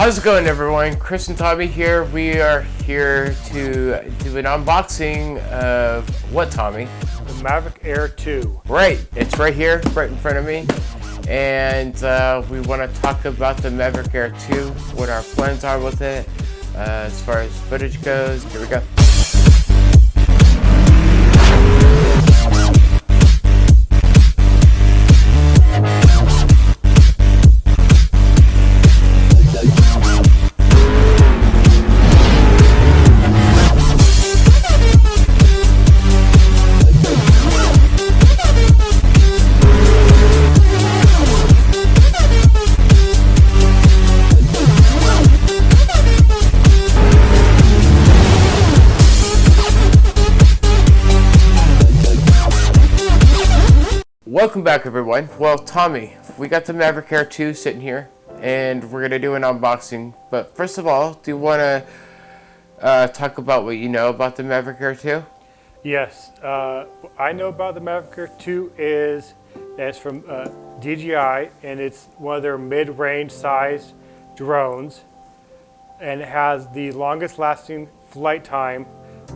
How's it going everyone? Chris and Tommy here. We are here to do an unboxing of what Tommy? The Mavic Air 2. Right, it's right here, right in front of me. And uh, we want to talk about the Maverick Air 2, what our plans are with it, uh, as far as footage goes. Here we go. Welcome back everyone. Well, Tommy, we got the Maverick Air 2 sitting here and we're going to do an unboxing. But first of all, do you want to uh, talk about what you know about the Maverick Air 2? Yes, uh, I know about the Maverick Air 2 is it's from uh, DJI and it's one of their mid-range size drones and it has the longest lasting flight time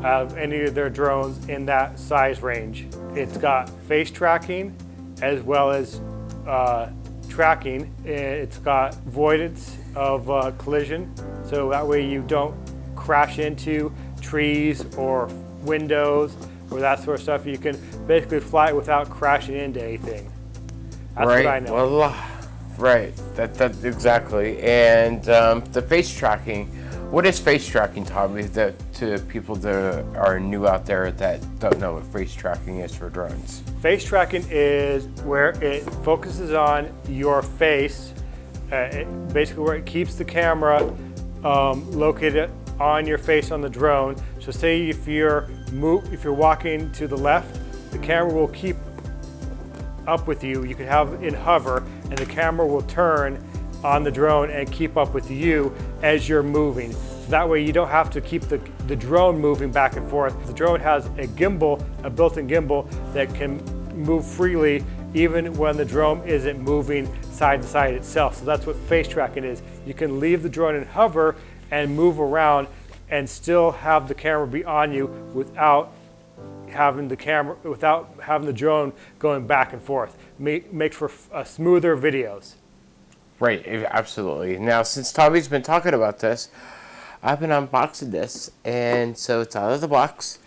of any of their drones in that size range. It's got face tracking as well as uh, tracking. It's got avoidance of uh, collision, so that way you don't crash into trees or windows or that sort of stuff. You can basically fly it without crashing into anything. That's right. what I know. Well, right. That, that exactly. And um, the face tracking. What is face tracking, Tommy, that, to people that are new out there that don't know what face tracking is for drones? Face tracking is where it focuses on your face, uh, it, basically where it keeps the camera um, located on your face on the drone. So say if you're move, if you're walking to the left, the camera will keep up with you. You can have it hover and the camera will turn on the drone and keep up with you as you're moving. That way you don't have to keep the, the drone moving back and forth. The drone has a gimbal, a built-in gimbal that can move freely even when the drone isn't moving side to side itself. So that's what face tracking is. You can leave the drone and hover and move around and still have the camera be on you without having the camera, without having the drone going back and forth. Make, makes for uh, smoother videos. Right, absolutely. Now, since Tommy's been talking about this, I've been unboxing this, and so it's out of the box,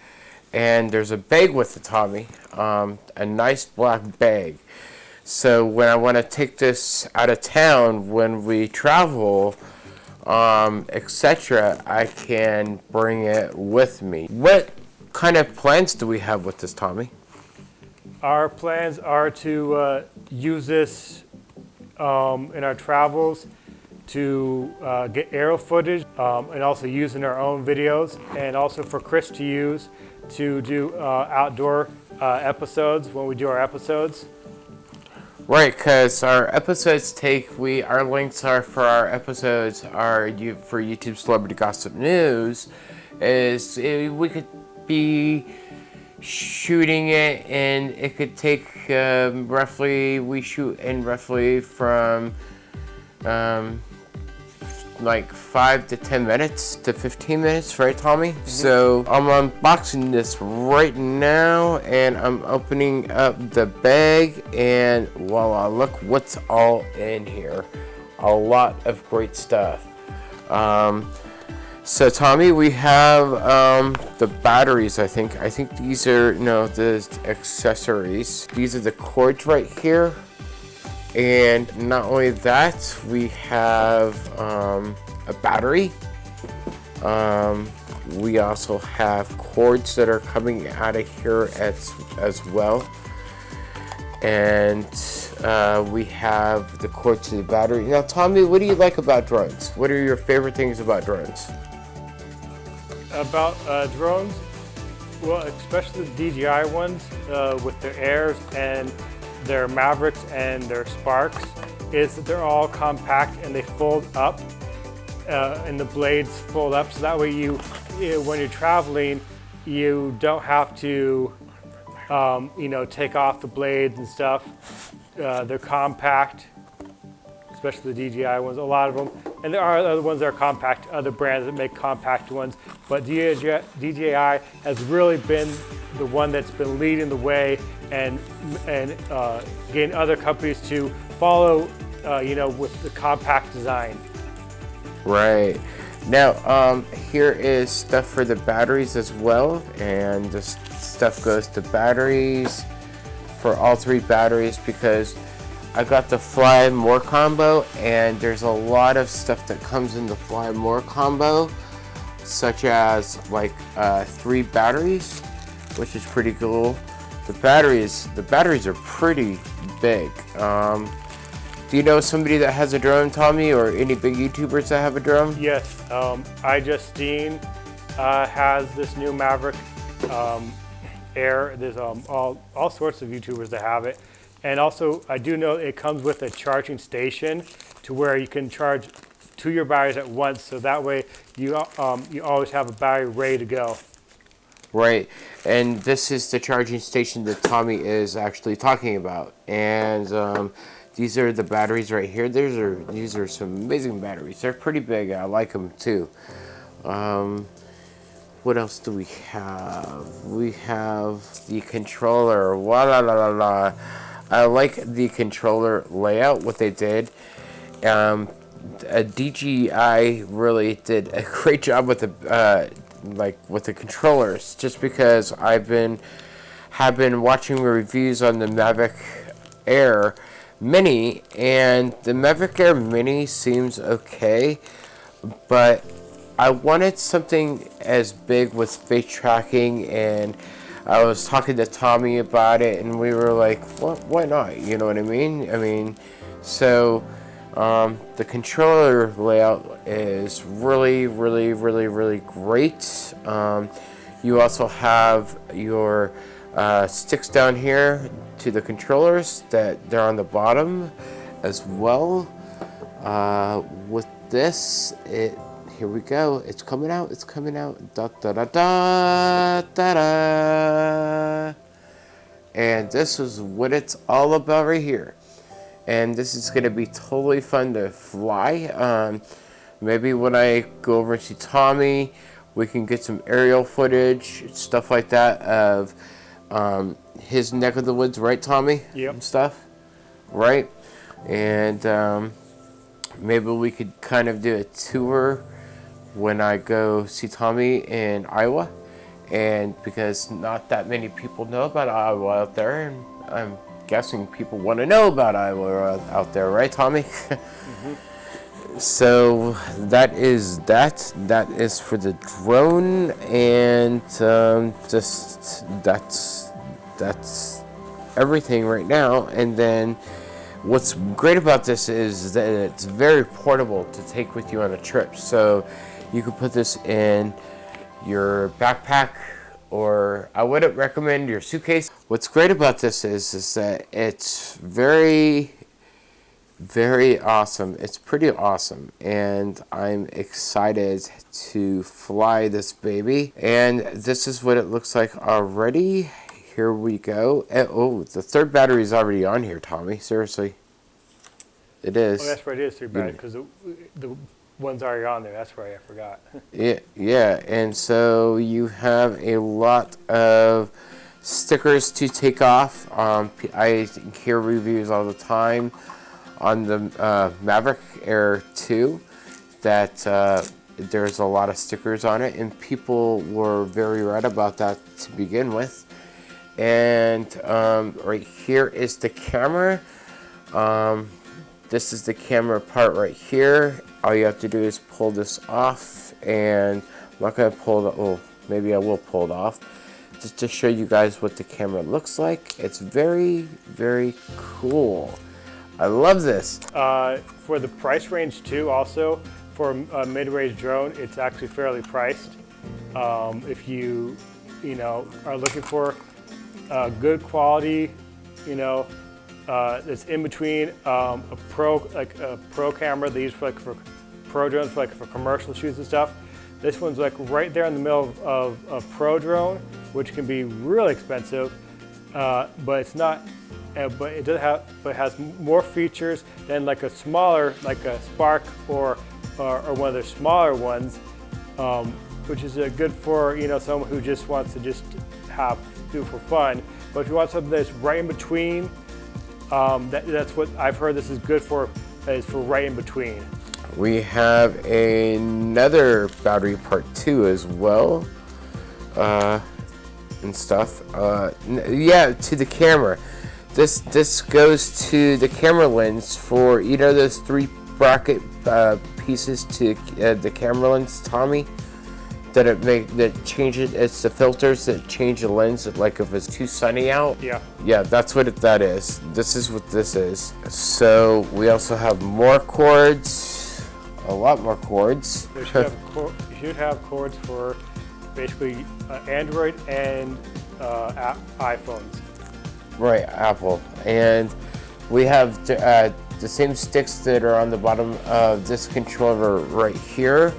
and there's a bag with the Tommy, um, a nice black bag. So when I want to take this out of town, when we travel, um, etc., I can bring it with me. What kind of plans do we have with this, Tommy? Our plans are to uh, use this um, in our travels to uh, get aerial footage um, and also use in our own videos and also for Chris to use to do uh, outdoor uh, episodes when we do our episodes. Right, because our episodes take, we our links are for our episodes are you for YouTube Celebrity Gossip News is uh, we could be shooting it and it could take um, roughly we shoot in roughly from um, like 5 to 10 minutes to 15 minutes, right Tommy? Mm -hmm. So I'm unboxing this right now and I'm opening up the bag and voila, look what's all in here. A lot of great stuff. Um, so Tommy, we have um, the batteries, I think. I think these are, no, the accessories. These are the cords right here. And not only that, we have um, a battery. Um, we also have cords that are coming out of here as, as well. And uh, we have the cord to the battery. Now, Tommy, what do you like about drones? What are your favorite things about drones? about uh, drones, well, especially the DJI ones uh, with their Airs and their Mavericks and their Sparks, is that they're all compact and they fold up uh, and the blades fold up. So that way you, when you're traveling, you don't have to, um, you know, take off the blades and stuff. Uh, they're compact. Especially the DJI ones, a lot of them. And there are other ones that are compact, other brands that make compact ones. But DJI, has really been the one that's been leading the way and, and uh, getting other companies to follow, uh, you know, with the compact design. Right. Now, um, here is stuff for the batteries as well. And this stuff goes to batteries for all three batteries because I got the Fly More combo and there's a lot of stuff that comes in the Fly More combo such as like uh, three batteries which is pretty cool. The batteries, the batteries are pretty big. Um, do you know somebody that has a drone, Tommy, or any big YouTubers that have a drone? Yes, um, justine uh, has this new Maverick um, Air. There's um, all, all sorts of YouTubers that have it. And also, I do know it comes with a charging station to where you can charge two your batteries at once. So that way you, um, you always have a battery ready to go. Right, and this is the charging station that Tommy is actually talking about. And um, these are the batteries right here. These are, these are some amazing batteries. They're pretty big. I like them too. Um, what else do we have? We have the controller. Wa la la la la. I like the controller layout, what they did. Um, a DJI really did a great job with the uh, like with the controllers, just because I've been have been watching reviews on the Mavic Air Mini, and the Mavic Air Mini seems okay, but I wanted something as big with face tracking and I was talking to Tommy about it, and we were like, what, why not? You know what I mean? I mean, so um, the controller layout is really, really, really, really great. Um, you also have your uh, sticks down here to the controllers that they're on the bottom as well. Uh, with this, it here we go. It's coming out. It's coming out. Da da da da da da. And this is what it's all about right here. And this is going to be totally fun to fly. Um, maybe when I go over to Tommy, we can get some aerial footage, stuff like that of um, his neck of the woods, right, Tommy? Yep. And stuff, right? And um, maybe we could kind of do a tour when I go see Tommy in Iowa. And because not that many people know about Iowa out there, and I'm guessing people want to know about Iowa out there, right, Tommy? mm -hmm. So that is that. That is for the drone, and um, just that's that's everything right now. And then what's great about this is that it's very portable to take with you on a trip. So you could put this in your backpack or I wouldn't recommend your suitcase. What's great about this is, is that it's very, very awesome. It's pretty awesome and I'm excited to fly this baby. And this is what it looks like already. Here we go. And, oh, the third battery is already on here, Tommy. Seriously. It is. Oh, that's right. It is third battery mm. because the, the one's already on there. That's right. I forgot. yeah, yeah. And so you have a lot of stickers to take off. Um, I hear reviews all the time on the uh, Mavic Air 2 that uh, there's a lot of stickers on it and people were very right about that to begin with. And um, right here is the camera. Um, this is the camera part right here. All you have to do is pull this off and I'm not to pull it, oh maybe I will pull it off. Just to show you guys what the camera looks like it's very very cool. I love this. Uh, for the price range too also for a mid-range drone it's actually fairly priced. Um, if you you know are looking for uh, good quality you know uh, it's in between um, a pro like a pro camera they use for like for pro drones for like for commercial shoots and stuff. This one's like right there in the middle of, of, of pro drone, which can be really expensive, uh, but it's not uh, but it does have, but has more features than like a smaller, like a Spark or or, or one of their smaller ones, um, which is uh, good for you know someone who just wants to just have do for fun. But if you want something that's right in between, um, that, that's what I've heard. This is good for is for right in between. We have another battery part two as well, uh, and stuff. Uh, yeah, to the camera. This this goes to the camera lens for you know those three bracket uh, pieces to uh, the camera lens, Tommy. That it make that change it. It's the filters that change the lens. Like if it's too sunny out. Yeah. Yeah, that's what it, that is. This is what this is. So we also have more cords, a lot more cords. You should have, cor- should have cords for basically uh, Android and uh, iPhones. Right, Apple. And we have uh, the same sticks that are on the bottom of this controller right here.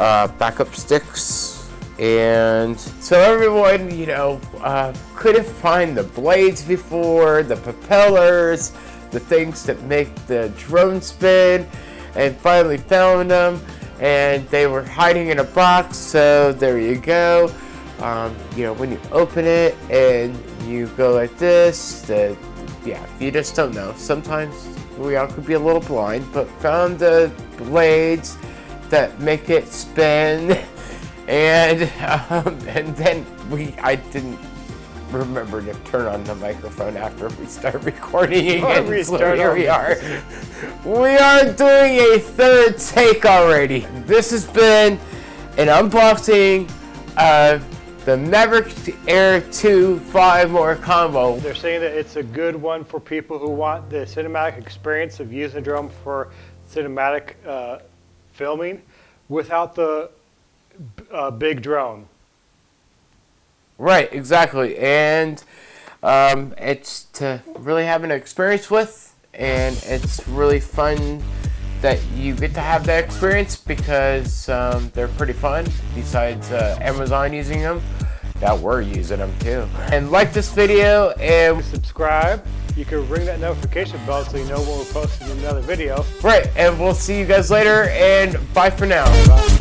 Uh, backup sticks. And so everyone, you know, uh, couldn't find the blades before, the propellers, the things that make the drone spin, and finally found them. And they were hiding in a box, so there you go. Um, you know, when you open it and you go like this, that yeah, you just don't know. Sometimes we all could be a little blind, but found the blades that make it spin, and um, and then we I didn't remember to turn on the microphone after we start recording again. So here we are. We are doing a third take already. This has been an unboxing of the Maverick Air 2 Fly More combo. They're saying that it's a good one for people who want the cinematic experience of using a drum for cinematic uh, filming without the uh, big drone. Right, exactly. And um, it's to really have an experience with, and it's really fun that you get to have that experience because um, they're pretty fun. Besides uh, Amazon using them, that we're using them too. And like this video and Subscribe. You can ring that notification bell so you know when we're posting another video. right, and we'll see you guys later. And bye for now. Bye.